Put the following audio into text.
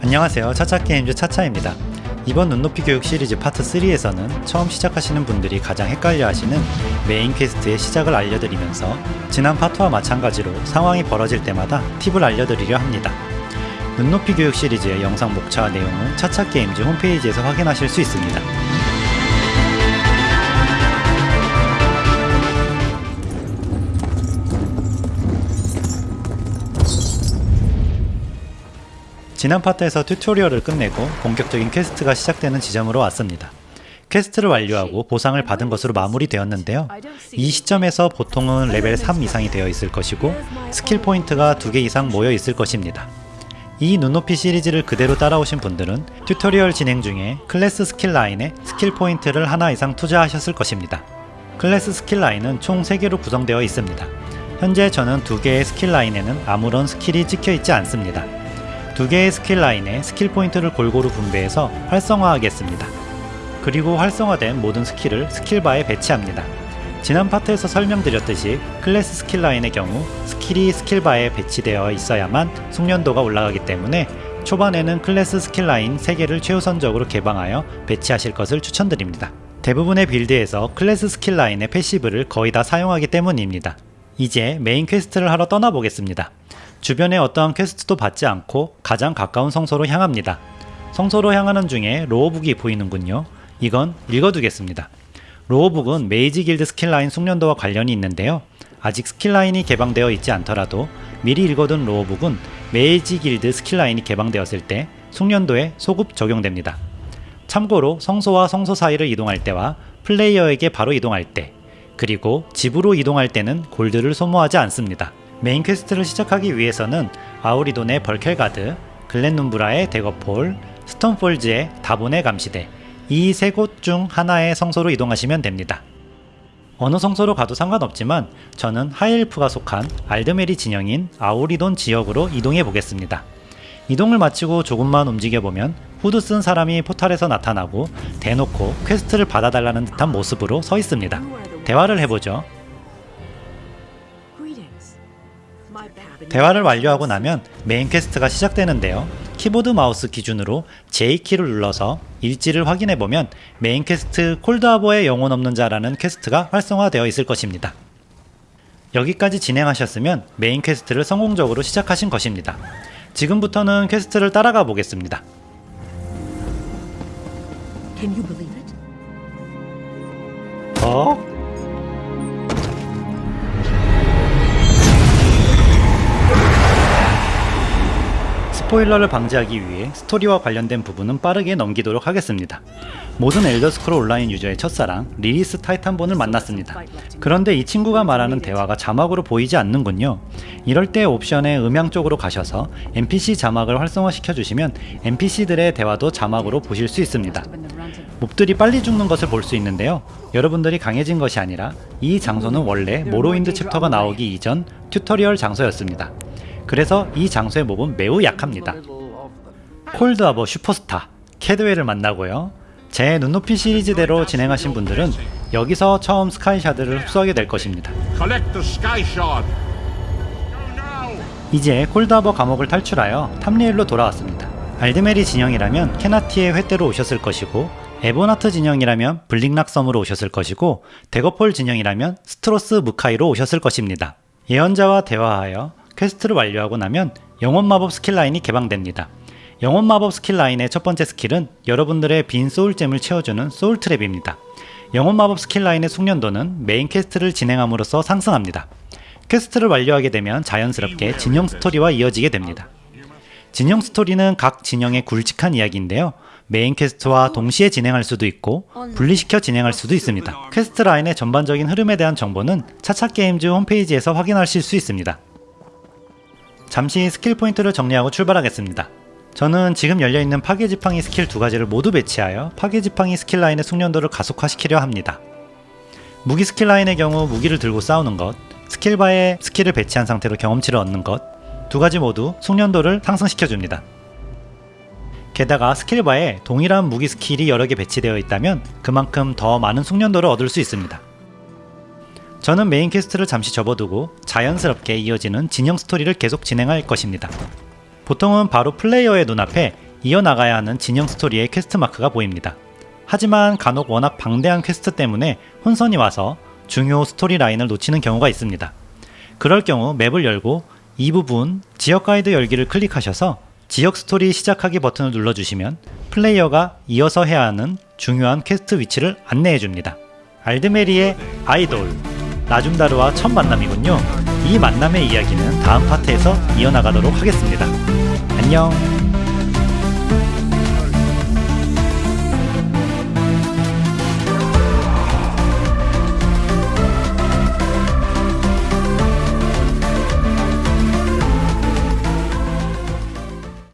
안녕하세요. 차차게임즈 차차입니다. 이번 눈높이 교육 시리즈 파트 3에서는 처음 시작하시는 분들이 가장 헷갈려 하시는 main quest의 시작을 알려드리면서 지난 파트와 마찬가지로 상황이 벌어질 때마다 팁을 알려드리려 합니다. 눈높이 교육 시리즈의 영상 목차와 내용은 차차게임즈 홈페이지에서 확인하실 수 있습니다 지난 파트에서 tutorial을 끝내고 본격적인 quest가 시작되는 지점으로 왔습니다. quest를 완료하고 보상을 받은 것으로 마무리되었는데요. 이 시점에서 보통은 레벨 3 이상이 되어 있을 것이고 skill point가 2개 이상 모여 있을 것입니다. 이 눈높이 시리즈를 그대로 따라오신 분들은 tutorial 진행 중에 class skill line에 skill point를 하나 이상 투자하셨을 것입니다. class skill line은 총 3개로 구성되어 있습니다. 현재 저는 2개의 skill line에는 아무런 skill이 찍혀 있지 않습니다. 두 개의 skill line에 skill point를 골고루 분배해서 활성화하겠습니다. 그리고 활성화된 모든 skill을 skill bar에 배치합니다. 지난 파트에서 설명드렸듯이 클래스 스킬 라인의 경우 스킬이 스킬바에 배치되어 있어야만 숙련도가 올라가기 때문에 초반에는 class skill line 3개를 최우선적으로 개방하여 배치하실 것을 추천드립니다. 대부분의 build에서 class skill line의 passive를 거의 다 사용하기 때문입니다. 이제 main quest를 하러 떠나보겠습니다. 주변에 어떠한 quest도 받지 않고 가장 가까운 성소로 향합니다. 성소로 향하는 중에 lorebook이 보이는군요. 이건 읽어두겠습니다. lorebook은 mage guild skill line 숙련도와 관련이 있는데요. 아직 skill line이 개방되어 있지 않더라도 미리 읽어둔 lorebook은 mage guild skill line이 개방되었을 때 숙련도에 소급 적용됩니다. 참고로 성소와 성소 사이를 이동할 때와 플레이어에게 바로 이동할 때 그리고 집으로 이동할 때는 gold를 소모하지 않습니다. main quest를 시작하기 위해서는 아우리돈의 벌켈가드, 글렌눈브라의 대거폴, 스톤폴즈의 다본의 감시대 이 세 곳 중 하나의 성소로 이동하시면 됩니다. 어느 성소로 가도 상관없지만 저는 High Elf가 속한 알드메리 진영인 아우리돈 지역으로 이동해 보겠습니다. 이동을 마치고 조금만 움직여보면 후드 쓴 사람이 portal에서 나타나고 대놓고 quest를 받아달라는 듯한 모습으로 서 있습니다. 대화를 해보죠. 대화를 완료하고 나면 main quest가 시작되는데요. 키보드 마우스 기준으로 J키를 눌러서 일지를 확인해보면 main quest 콜드하버의 영혼 없는 자라는 quest가 활성화되어 있을 것입니다. 여기까지 진행하셨으면 main quest를 성공적으로 시작하신 것입니다. 지금부터는 quest를 따라가 보겠습니다. 어? 스포일러를 방지하기 위해 스토리와 관련된 부분은 빠르게 넘기도록 하겠습니다. 모든 엘더스크롤 온라인 유저의 첫사랑 리리스 타이탄본을 만났습니다. 그런데 이 친구가 말하는 대화가 자막으로 보이지 않는군요. 이럴 때 옵션의 음향 쪽으로 가셔서 NPC 자막을 활성화시켜 주시면 NPC들의 대화도 자막으로 보실 수 있습니다. mob들이 빨리 죽는 것을 볼 수 있는데요. 여러분들이 강해진 것이 아니라 이 장소는 원래 모로윈드 chapter가 나오기 이전 tutorial 장소였습니다. 그래서 이 장소의 mob은 매우 약합니다. 콜드하버 슈퍼스타 캐드웰을 만나고요. 제 눈높이 시리즈대로 진행하신 분들은 여기서 처음 skyshard를 흡수하게 될 것입니다. 이제 콜드하버 감옥을 탈출하여 탐리엘로 돌아왔습니다. 알드메리 진영이라면 케나르티의 횃대로 오셨을 것이고 에본하트 진영이라면 블리크락 섬으로 오셨을 것이고 대거폴 진영이라면 스트로스 엠카이로 오셨을 것입니다. 예언자와 대화하여 quest를 완료하고 나면 영혼 마법 skill line이 개방됩니다. 영혼 마법 skill line의 첫 번째 skill은 여러분들의 빈 soul gem을 채워주는 soul trap입니다. 영혼 마법 skill line의 숙련도는 main quest를 진행함으로써 상승합니다. quest를 완료하게 되면 자연스럽게 진영 스토리와 이어지게 됩니다. 진영 스토리는 각 진영의 굵직한 이야기인데요. main quest와 동시에 진행할 수도 있고 분리시켜 진행할 수도 있습니다. quest line의 전반적인 흐름에 대한 정보는 차차게임즈 홈페이지에서 확인하실 수 있습니다. 잠시 skill point를 정리하고 출발하겠습니다. 저는 지금 열려있는 파괴지팡이 스킬 두 가지를 모두 배치하여 파괴지팡이 skill line의 숙련도를 가속화시키려 합니다. 무기 skill line의 경우 무기를 들고 싸우는 것, skill bar에 skill을 배치한 상태로 경험치를 얻는 것, 두 가지 모두 숙련도를 상승시켜줍니다. 게다가 skill bar에 동일한 무기 skill이 여러 개 배치되어 있다면 그만큼 더 많은 숙련도를 얻을 수 있습니다. 저는 main quest를 잠시 접어두고 자연스럽게 이어지는 진영 스토리를 계속 진행할 것입니다. 보통은 바로 플레이어의 눈앞에 이어나가야 하는 진영 스토리의 quest mark가 보입니다. 하지만 간혹 워낙 방대한 퀘스트 때문에 혼선이 와서 중요 스토리 라인을 놓치는 경우가 있습니다. 그럴 경우 map을 열고 이 부분 지역 가이드 열기를 클릭하셔서 지역 스토리 시작하기 버튼을 눌러주시면 플레이어가 이어서 해야 하는 중요한 퀘스트 위치를 안내해 줍니다. 알드메리의 아이돌 나줌다르와 첫 만남이군요. 이 만남의 이야기는 다음 파트에서 이어나가도록 하겠습니다. 안녕